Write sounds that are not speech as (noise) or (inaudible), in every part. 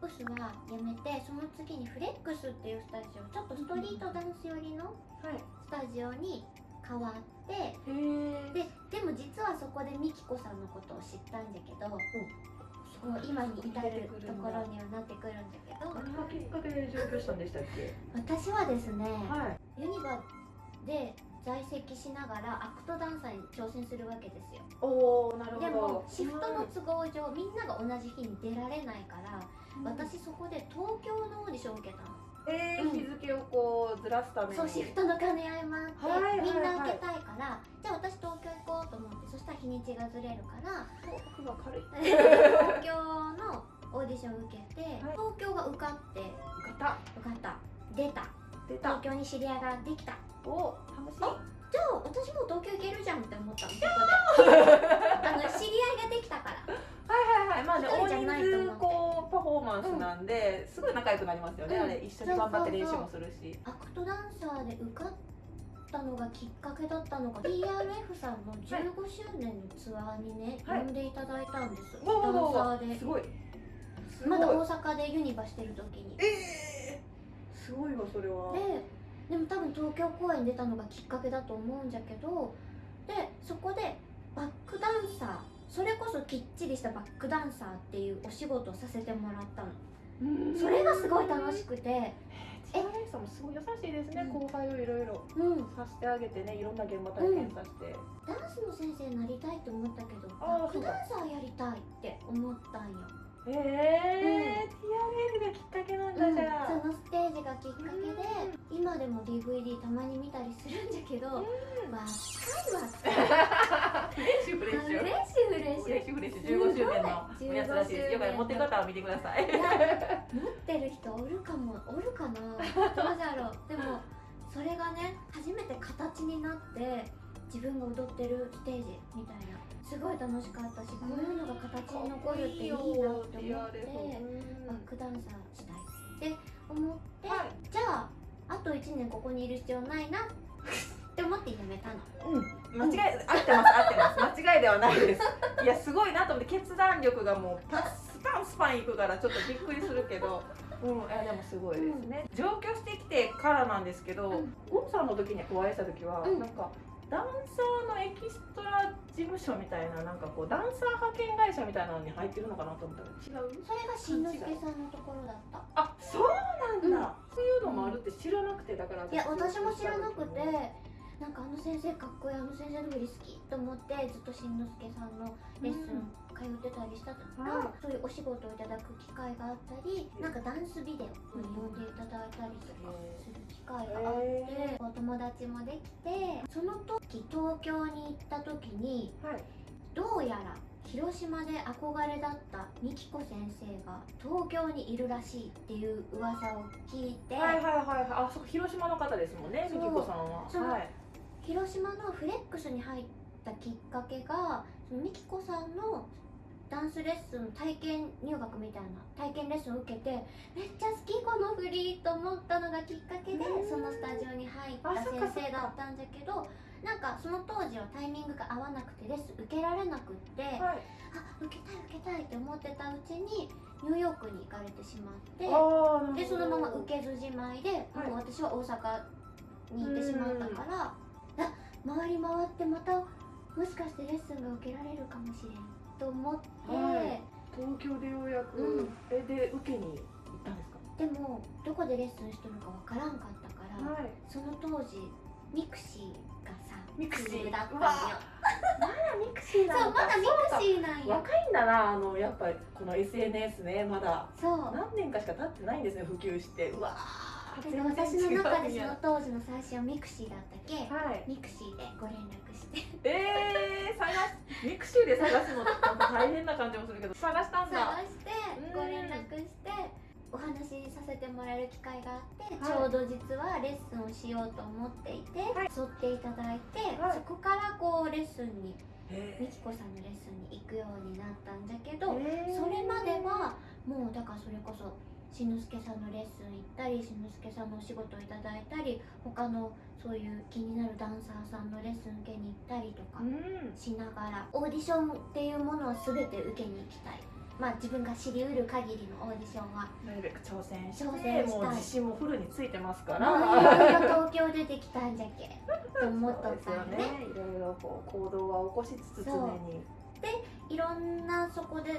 プスはやめてその次にフレックスっていうスタジオちょっとストリートダンス寄りのはい。スタジオに変わってへえででも実はそこでミキコさんのことを知ったんだけど、こう今に至るところにはなってくるんだけど。何がきっかけで上京したんでしたっけ？私はですね、はい。ユニバで在籍しながらアクトダンサーに挑戦するわけですよ。おおなるほど。でもシフトの都合上みんなが同じ日に出られないから私そこで東京のオーディションを受けたの。えー、うん。日付をこうずらすために。そうシフトの兼ね合いもあって、はいはいはい。みんな受けたいからじゃあ私東京行こうと思ってそしたら日にちがずれるから東京のオーディション受けて、はい。東京が受かって方受かった。出た。出た。東京に知り合いができたお楽しい？あじゃあ私も東京行けるじゃんって思ったの。そこで。あの知り合いができたから。はいはいはい。まあね大一人数こうパフォーマンスなんで、すごい仲良くなりますよね、うん。あれ一緒に頑張って練習もするし。アクトダンサーで受かったのがきっかけだったのが TRF さんの15周年のツアーにね、はい。呼んでいただいたんです、ダンサーで。すごい。まだ大阪でユニバしてる時に。えー、すごいわそれは。ででも多分東京公演出たのがきっかけだと思うんじゃけどでそこでバックダンサーそれこそきっちりしたバックダンサーっていうお仕事をさせてもらったの。うん。それがすごい楽しくて。チアレンさんもすごい優しいですね、うん。後輩をいろいろうん。させてあげてね。いろんな現場体験させて、ダンスの先生になりたいと思ったけどバックダンサーやりたいって思ったんよ、ええー、TRF がきっかけなんだ、うんじゃあ。そのステージがきっかけで今でも DVD たまに見たりするんじゃけど、うん。わかるわってフレッシュフレッシュ。フレッシュフレッシュ。フレッシュフレッシュ。15周年のやつらしいですよかったら持ってる方は見てください。いや持ってる人おるかも。おるかな。どうじゃろう。でもそれがね初めて形になって自分が踊ってるステージみたいなすごい楽しかったしこういうのが形に残るっていいなって思ってバックダンサーしたいって思って、はいじゃああと1年ここにいる必要ないなって思ってやめたのうん、間違い、合ってます、合ってます、間違いではないです。いや、すごいなと思って、決断力がもう、パスパンスパンいくから、ちょっとびっくりするけど。うん、いや、でもすごいですね。上京してきてからなんですけど、うんゴンさんの時にお会いした時は、うんなんか。ダンサーのエキストラ事務所みたいな、なんかこう、ダンサー派遣会社みたいなのに入ってるのかなと思ったら、違う？それがしんのすけさんのところだったあ、そうなんだ。そういうのもあるって知らなくて、だから。いや私も知らなくてなんかあの先生かっこいいあの先生の振り好きと思ってずっとしんのすけさんのレッスン通ってたりしたとか、はいそういうお仕事をいただく機会があったりなんかダンスビデオに呼んでいただいたりとかする機会があって、へお友達もできてその時東京に行った時にはい。どうやら広島で憧れだったみきこ先生が東京にいるらしいっていう噂を聞いて、はいはいはいはい。あ、そこ広島の方ですもんね、みきこさんは。はい。広島のフレックスに入ったきっかけがみきこさんのダンスレッスン体験入学みたいな体験レッスンを受けてめっちゃ好きこの振りと思ったのがきっかけでうん。そのスタジオに入った先生だったんだけどなんかその当時はタイミングが合わなくてレッスン受けられなくってあはい。受けたい受けたいって思ってたうちにニューヨークに行かれてしまってああ、でそのまま受けずじまいで、はい。もう私は大阪に行ってしまったから、あ回り回ってまたもしかしてレッスンが受けられるかもしれんと思って、はい。東京でようやく、うん。えで受けに行ったんですか？でもどこでレッスンしとるかわからんかったから、はい。その当時ミクシーがさミクシー？だったんよ。まだミクシーそうまだミクシーなんよ。若いんだなあのやっぱりこの SNS ねまだ。そう。何年かしか経ってないんですね普及して。うわーで私の中でそのは当時の最初はミクシーだったけ、い。ミクシーでご連絡して。えー、探しミクシーで探すのって大変な感じもするけど探したんだ。探してご連絡してお話しさせてもらえる機会があって、はい。ちょうど実はレッスンをしようと思っていて、はい。沿っていただいて、はい。そこからこうレッスンにえみきこさんのレッスンに行くようになったんだけど、えー。それまではもうだからそれこそしんのすけさんのレッスン行ったりしんのすけさんのお仕事をいただいたり他のそういう気になるダンサーさんのレッスン受けに行ったりとかうん。しながらオーディションっていうものは全て受けに行きたい。まあ自分が知りうる限りのオーディションはなるべく挑戦して挑戦したい。もう自信もフルについてますかいらろいろ東京出てきたんじゃけ。と思っとったんねね。いろいろこう行動は起こしつつ常に。いろんなそこで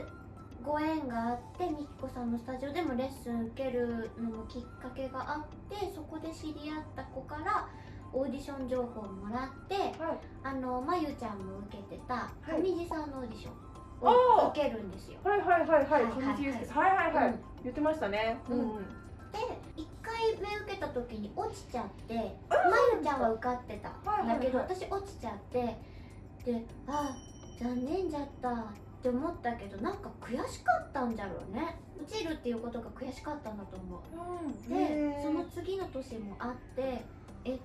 ご縁があってみきこさんのスタジオでもレッスン受けるのもきっかけがあってそこで知り合った子からオーディション情報をもらってはい。あのまゆちゃんも受けてたはい。上地さんのオーディションを受けるんですよ。はいはいはいはい。はいコミュニティユースはいはいはい、うん。言ってましたね。うん。うんで1回目受けた時に落ちちゃってまゆちゃんは受かってたはいはいはい。だけど私落ちちゃってであ残念じゃった。って思ったけどなんか悔しかったんじゃろうね。落ちるっていうことが悔しかったんだと思う。うん。でその次の年もあってえ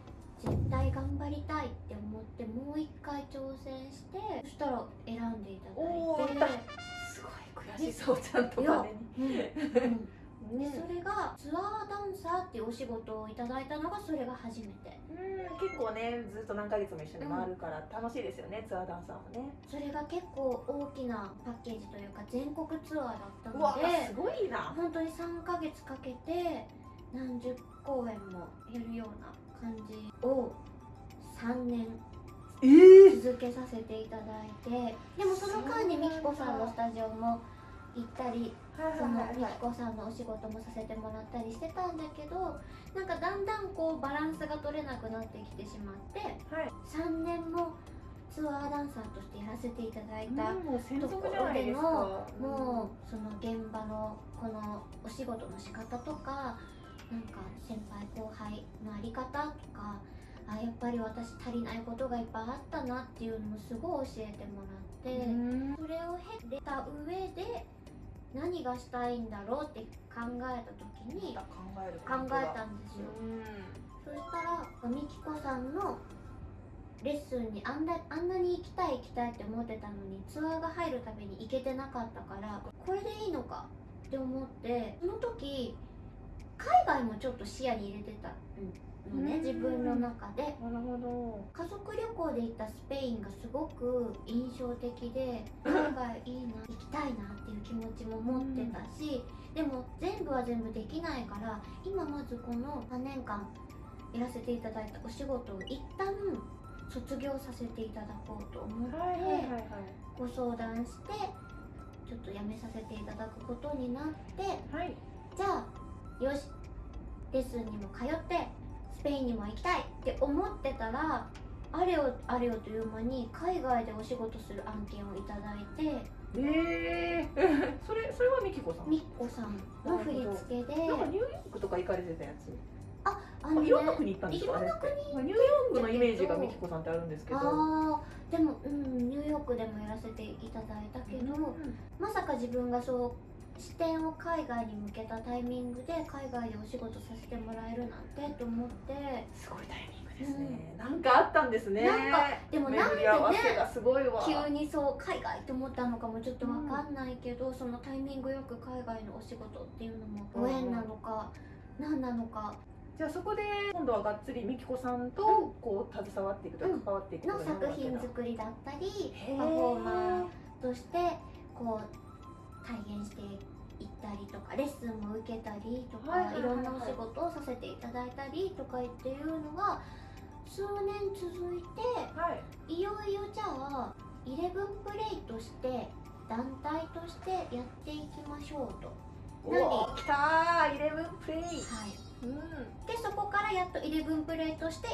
絶対頑張りたいって思ってもう一回挑戦してそしたら選んでいただいて。すごい悔しそうちゃんといやまでうんうんにでそれがツアーダンサーっていうお仕事をいただいたのがそれが初めて。うん結構ねずっと何ヶ月も一緒に回るから楽しいですよね、ツアーダンサーもね。それが結構大きなパッケージというか全国ツアーだったうわのですごいな。本当に3ヶ月かけて何十公演もやるような感じを3年ええ続けさせていただいてでもその間にみきこさんのスタジオも行ったりはいそのみきこさんのお仕事もさせてもらったりしてたんだけどなんかだんだんこうバランスが取れなくなってきてしまってはい。3年もツアーダンサーとしてやらせていただいたと属ころでのもうその現場のこのお仕事の仕方とかなんか先輩後輩のあり方とかあやっぱり私足りないことがいっぱいあったなっていうのもすごい教えてもらって、うん。それを経た上で何がしたいんだろうって考えた時に考える考えたんですよ。うんそしたらみきこさんのレッスンにあんなあんなに行きたい行きたいって思ってたのにツアーが入るために行けてなかったからこれでいいのかって思ってその時海外もちょっと視野に入れてたのねうん。自分の中で。なるほど。家族旅行で行ったスペインがすごく印象的で (laughs) 海外いいな行きたいなっていう気持ちも持ってたしでも全部は全部できないから今まずこの3年間やらせていただいたお仕事を一旦卒業させていただこうと思って、ご相談してちょっと辞めさせていただくことになってはい。じゃあよし。レッスンにも通ってスペインにも行きたいって思ってたらあれよあれよという間に海外でお仕事する案件をいただいてええ (laughs) それそれはみきこさん？みっこさんの振り付けで。なんかニューヨークとか行かれてたやつ？ああのねいろんな国行ったんですか？いろんなあれってまあニューヨークのイメージがみきこさんってあるんですけど。あー。でもうんニューヨークでもやらせていただいたけど、うん。まさか自分がそう視点を海外に向けたタイミングで海外でお仕事させてもらえるなんてと思って。すごいタイミングですね、なんかあったんですね。なんかでもなんで巡り合わせがすごいわ。急にそう海外って思ったのかもちょっとわかんないけど、そのタイミングよく海外のお仕事っていうのもご縁なのか、何なのか。じゃあそこで今度はがっつりみきこさんとこう携わっていくとうん関わっていくのことになるわけだ。作品作りだったりパフォーマーとしてこう体現していったりとかレッスンも受けたりとか、はいろんなお仕事をさせていただいたりとかっていうのが数年続いてはい。いよいよじゃあイレブンプレイとして団体としてやっていきましょうと。何おー。来たーイレブンプレイ。はい、うん。でそこからやっとイレブンプレイとして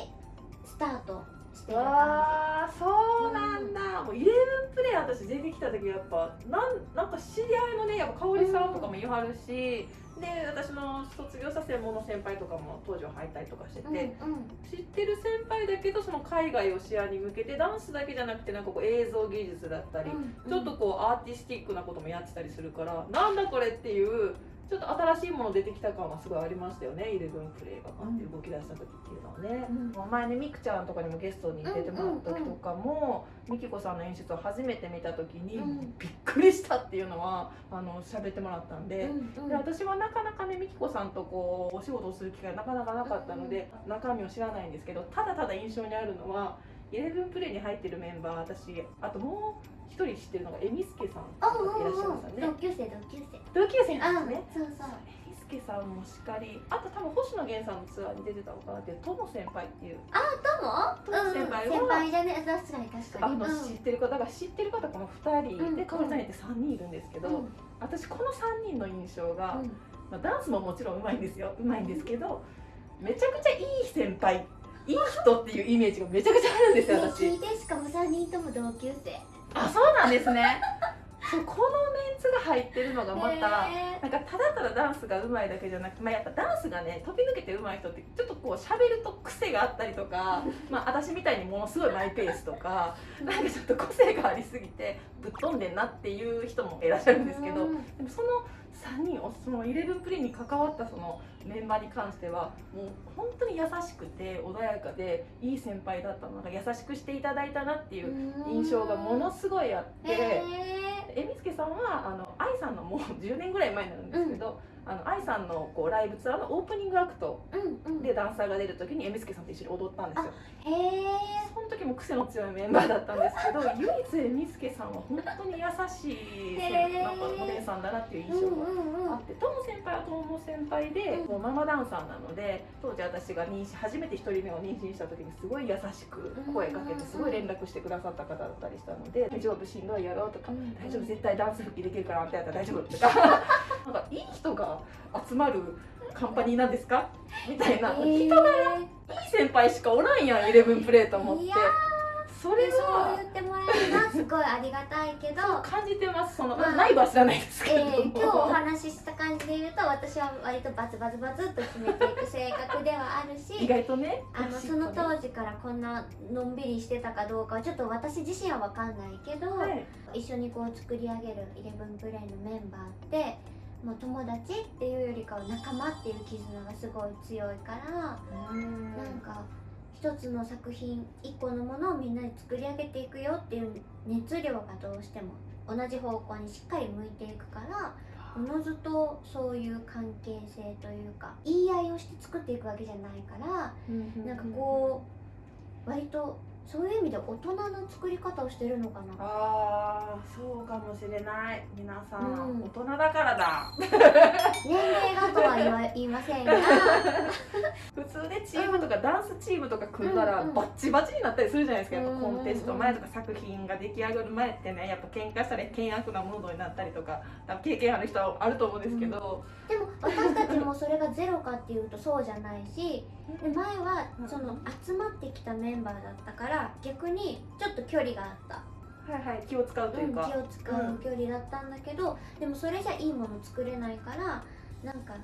スタートわあそうなんだ、もうイレブンプレイ私出てきた時やっぱなんなんか知り合いのねやっぱ香織さんとかも言わはるし、で私の卒業した専門の先輩とかも当時は入ったりとかしてて、じ。うんうん。知ってる先輩だけどその海外を視野に向けてダンスだけじゃなくてなんかこう映像技術だったり、うん。ちょっとこうアーティスティックなこともやってたりするからなんだこれっていうちょっと新しいもの出てきた感はすごいありましたよね。イレブンプレイがパンって動き出した時っていうのはね、うん。前ねみくちゃんとかにもゲストに出てもらった時とかも、みきこさんの演出を初めて見た時に、うん。びっくりしたっていうのはあの喋ってもらったんで。うんうん。で私はなかなかねみきこさんとこうお仕事をする機会がなかなかなかったので、中身を知らないんですけどただただ印象にあるのはイレブンプレイに入ってるメンバー私あともう一人知ってるのがエミスケさんあうんいららっしゃいますよね。同級生同級生。同級生あなんですね。そうそう。エリスケさんもしっかり。あと多分星野源さんのツアーに出てたのかなっていうトモ先輩っていう。どうもトモ先輩は先輩じゃね。確かに確かあのにうん。知ってる方だから知ってる方この2人、うんで香織さんって3人いるんですけど、うん。私この3人の印象が、うん。まあ、ダンスももちろんうまいんですよ。うまいんですけどめちゃくちゃいい先輩いい人っていうイメージがめちゃくちゃあるんですよね私。聞いてしかも3人とも同級生。あそうなんですね。そうこのメンツが入ってるのがまた、へなんかただただダンスが上手いだけじゃなくて、まあ、やっぱダンスがね飛び抜けて上手い人ってちょっとこう喋ると癖があったりとか、まあ、私みたいにものすごいマイペースとかーなんかちょっと個性がありすぎてぶっ飛んでんなっていう人もいらっしゃるんですけどうん。でもその3人をその11プレイに関わったそのメンバーに関してはもう本当に優しくて穏やかでいい先輩だったのが優しくしていただいたなっていう印象がものすごいあって。へえみつけさんはあの愛さんのもう10年ぐらい前になるんですけど、あの愛さんのこうライブツアーのオープニングアクトでダンサーが出る時にえみつけさんと一緒に踊ったんですよ。へえその時も癖の強いメンバーだったんですけど (laughs) 唯一えみつけさんは本当に優しいなんかお姉さんだなっていう印うん象があってとも先輩はとも先輩で、うん。もうママダンサーなので当時私が妊娠初めて1人目を妊娠した時にすごい優しく声かけてすごい連絡してくださった方だったりしたので「大丈夫しんどいやろ」とかうん「大丈夫絶対ダンス復帰できるからあんたやったら大丈夫」とか。(laughs) なんかいい人が集まるカンパニーなんですか？みたいな、へいいー先輩しかおらんやんイレブンプレーと思って。それそうは言ってもらえるのはすごいありがたいけど。感じてます。その、まあ。内部は知らないですけども、ー、今日お話しした感じで言うと私は割とバツバツバツっと決めていく性格ではある意し外とね。あのその当時からこんなのんびりしてたかどうかはちょっと私自身は分かんないけど、はい。一緒にこう作り上げるイレブンプレイのメンバーってもう友達っていうよりかは仲間っていう絆がすごい強いから、うん。なんか一つの作品一個のものをみんなで作り上げていくよっていう熱量がどうしても同じ方向にしっかり向いていくからおのずとそういう関係性というか言い合いをして作っていくわけじゃないからなんかこう割とそういう意味で大人の作り方をしてるのかな。ああそうかもしれない。皆さん、うん。大人だからだ。(laughs) 年齢がとは言いませんが。普 (laughs) 通でチームとかダンスチームとか組んだらうんうんバッチバチになったりするじゃないですか。やっぱうんうんうん。コンテスト前とか作品が出来上がる前ってねやっぱ喧嘩したり険悪なムードになったりとか経験ある人はあると思うんですけど、でも私たちもそれがゼロかっていうとそうじゃないしで前はその集まってきたメンバーだったから逆にちょっと距離があった。はいはい気を使うというか、気を使う距離だったんだけど、でもそれじゃいいもの作れないからなんか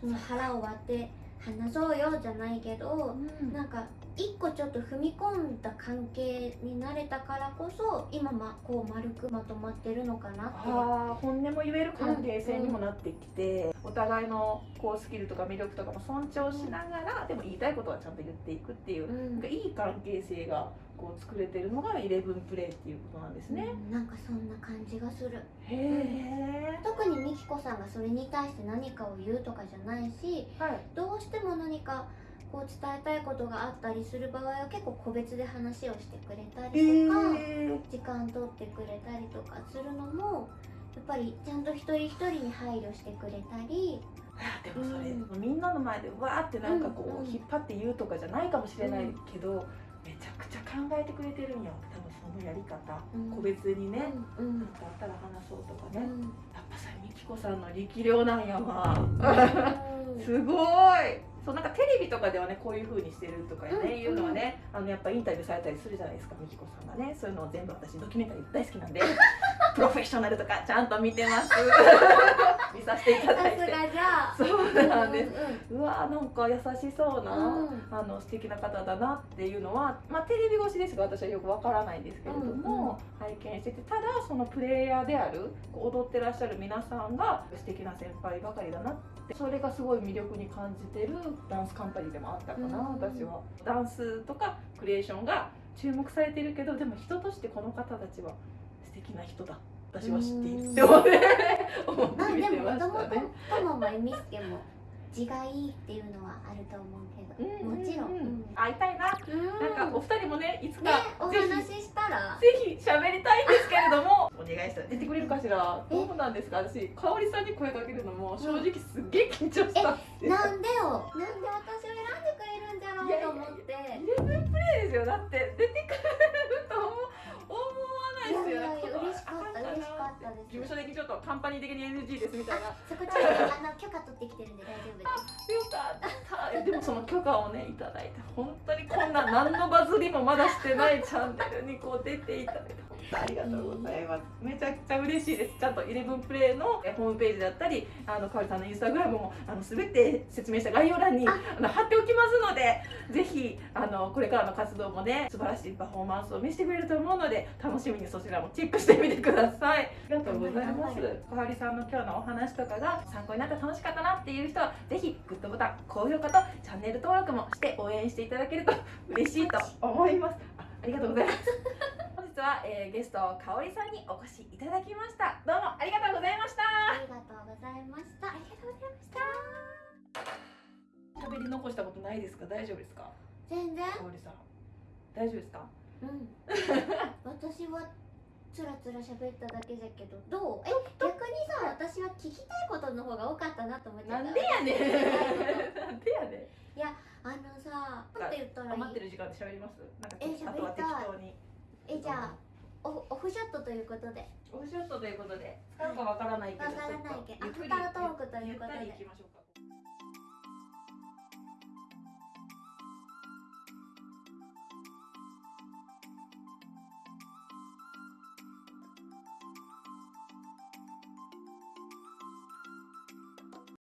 その腹を割って話そうよじゃないけど、うん。なんか一個ちょっと踏み込んだ関係になれたからこそ今まこう丸くまとまってるのかなって。あー本音も言える関係性にもなってきて、お互いのこうスキルとか魅力とかも尊重しながら、でも言いたいことはちゃんと言っていくっていう、うん。いい関係性がこう作れてるのがイレブンプレイっていうことなんですね。うんなんかそんな感じがするへえ。特にみきこさんがそれに対して何かを言うとかじゃないしはい。どうしても何かこう伝えたいことがあったりする場合は結構個別で話をしてくれたえりとか、ー、時間取ってくれたりとかするのもやっぱりちゃんと一人一人に配慮してくれたりあでもそれ、うみんなの前でわーってなんかこう、うんうん引っ張って言うとかじゃないかもしれないけど、めちゃくちゃ考えてくれてるんよ多分そのやり方、うん。個別にね、うんうん。なんかあったら話そうとかね、うん。やっぱさみきこさんの力量なんやわ、うん。すごい。そうなんかテレビとかではねこういう風にしてるとかね、うんいうのはねあのやっぱインタビューされたりするじゃないですかみきこさんがね。そういうのを全部私ドキュメンタリー大好きなんで (laughs) プロフェッショナルとかちゃんと見てます。(laughs) 見させていたさだいて。すがじゃあ。そうなんです、うんうわーなんか優しそうな、うん。あの素敵な方だなっていうのは、まあ、テレビ越しですが私はよくわからないんですけれども、拝見しててただそのプレイヤーである踊ってらっしゃる皆さんが素敵な先輩ばかりだなってそれがすごい魅力に感じてるダンスカンパニーでもあったかな、うん。私は。ダンスとかクリエーションが注目されてるけどでも人としてこの方たちは素敵な人だ。私は知っている。って思って。でももともとももえみすけも字がいいっていうのはあると思うけど。もちろん、うん。会いたいな。うん。なんかお二人もねいつかねおぜひ話ししたら。ぜひ喋りたいんですけれども。(laughs) お願いしたら出てくれるかしら？どうなんですか？私香織さんに声かけるのも正直すっげえ緊張した。んでなんでよ？なんで私を選んでくれるんじゃろうと思って。イレブンプレイですよ。だって出てくれるですよ嬉しかった嬉しかったです。事務所的にちょっとカンパニー的に NG ですみたいな。そこちょっとあの許可取ってきてるんで大丈夫です。よかった。えでもその許可をねいただいて本当にこんな何のバズりもまだしてないチャンネルにこう出ていただいてありがとうございます。めちゃくちゃ嬉しいです。ちゃんとイレブンプレイのえホームページだったりあのかおりさんのインスタグラムもあの全て説明した概要欄にあ。の貼っておきますのでぜひあのこれからの活動もね素晴らしいパフォーマンスを見せてくれると思うので楽しみにそちらもチェックしてみてください。ありがとうございます。かおりさんの今日のお話とかが参考になって楽しかったなっていう人はぜひグッドボタン高評価とチャンネル登録もして応援していただけると嬉しいと思います。あありがとうございます。本日は、えーゲストかおりさんにお越しいただきました。どうもありがとうございました。ありがとうございました。ありがとうございました。喋り残したことないですか？大丈夫ですか？全然。かおりさん。大丈夫ですか？うん。(laughs) 私はつらつら喋っただけじゃけど。どう？え逆にさ私は聞きたいことの方が多かったなと思っちゃった。なんでやねん。(laughs) なんでやねん。あのさなんて言ったらい余っている時間で喋ります？なんかえ喋りたい。当にえじゃあオオフショットということで。オフショットということで使うかわからないけどわからないけどアフタートークということで。ゆったりいきましょうか